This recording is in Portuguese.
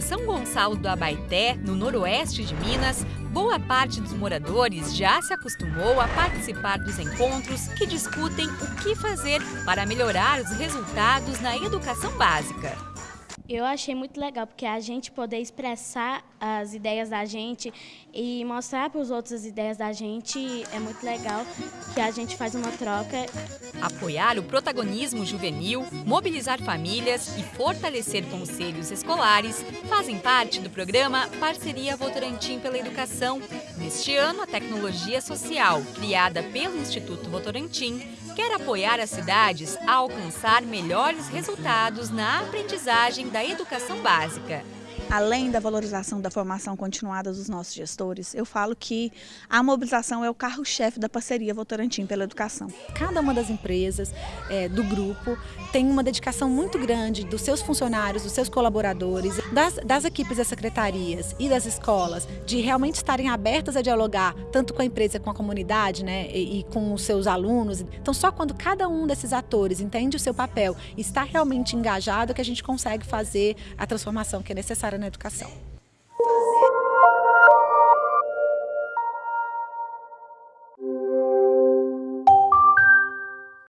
Em São Gonçalo do Abaeté, no noroeste de Minas, boa parte dos moradores já se acostumou a participar dos encontros que discutem o que fazer para melhorar os resultados na educação básica. Eu achei muito legal, porque a gente poder expressar as ideias da gente e mostrar para os outros as ideias da gente é muito legal, que a gente faz uma troca. Apoiar o protagonismo juvenil, mobilizar famílias e fortalecer conselhos escolares fazem parte do programa Parceria Votorantim pela Educação. Neste ano, a tecnologia social, criada pelo Instituto Votorantim, quer apoiar as cidades a alcançar melhores resultados na aprendizagem da educação básica. Além da valorização da formação continuada dos nossos gestores, eu falo que a mobilização é o carro-chefe da parceria Votorantim pela Educação. Cada uma das empresas é, do grupo tem uma dedicação muito grande dos seus funcionários, dos seus colaboradores, das, das equipes das secretarias e das escolas, de realmente estarem abertas a dialogar tanto com a empresa, com a comunidade né, e, e com os seus alunos. Então, só quando cada um desses atores entende o seu papel e está realmente engajado que a gente consegue fazer a transformação que é necessária na educação.